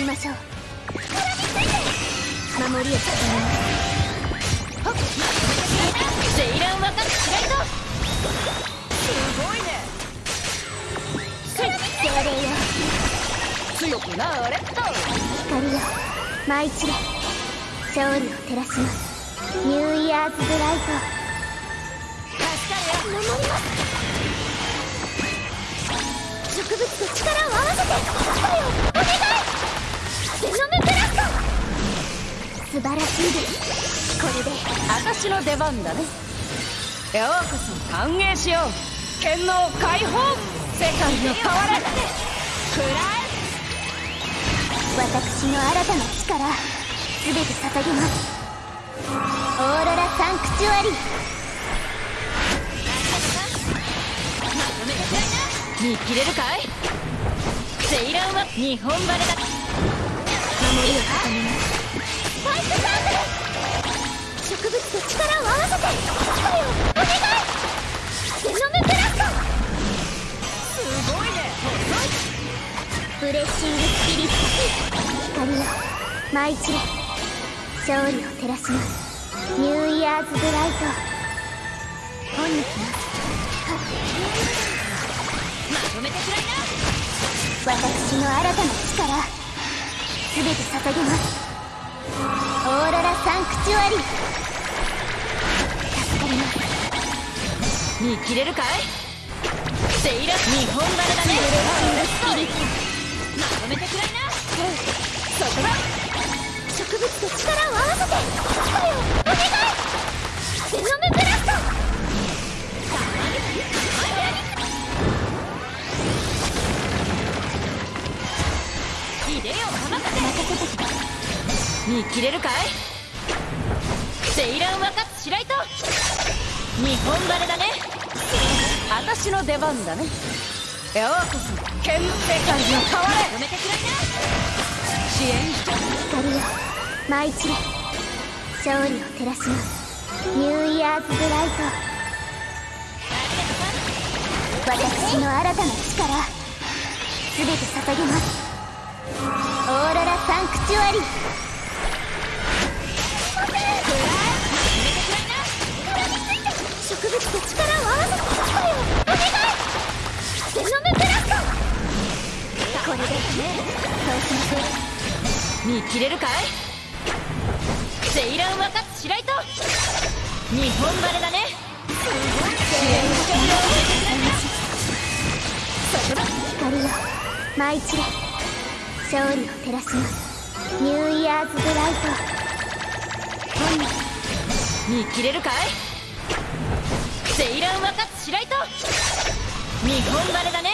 りましょう。守りを固めますはっセイラン若くしないと。すごいね。精霊よ強くなれっと。光よ舞い散れ勝利を照らします。ニューイヤーズブライト助かるよ守ります。植物と力を素晴らしいですこれで私の出番だね。ようこそ歓迎しよう剣能解放世界の変われくら私の新たな力全て捧げますオーロラサンクチュアリ見切れるかいセイランは日本バレだ守りを固めますスパイクサークル植物と力を合わせて声をお願い。ゼノムブラストすごい。ねブレッシングスピリット光よ舞い。散れ勝利を照らしますニューイヤーズブライト本に来ますまとめてくらい。な私の新たな力全て捧げますサンクチュアリ助かります。見切れるかい？セイラン日本バレだね。スピリットまとめてくらいな。そこだ。植物と力を合わせて声をお願い。ゼノムブラスト。ヒデよ任せて。見切れるかい？セイラン若津白糸日本バレだね。私の出番だね。ようこそ剣の世界の変われ。まとめてくらい。な支援光よ舞い散れ勝利を照らします。ニューイヤーズブライト。私の新たな力。全て捧げます。オーロラサンクチュアリ。植しま見切れるかい？セイラン若津白糸。日本バレだね。光よ。舞い散れ。勝利を照らします。ニューイヤーズブライト。見切れるかい？セイラン若津白糸。日本バレだね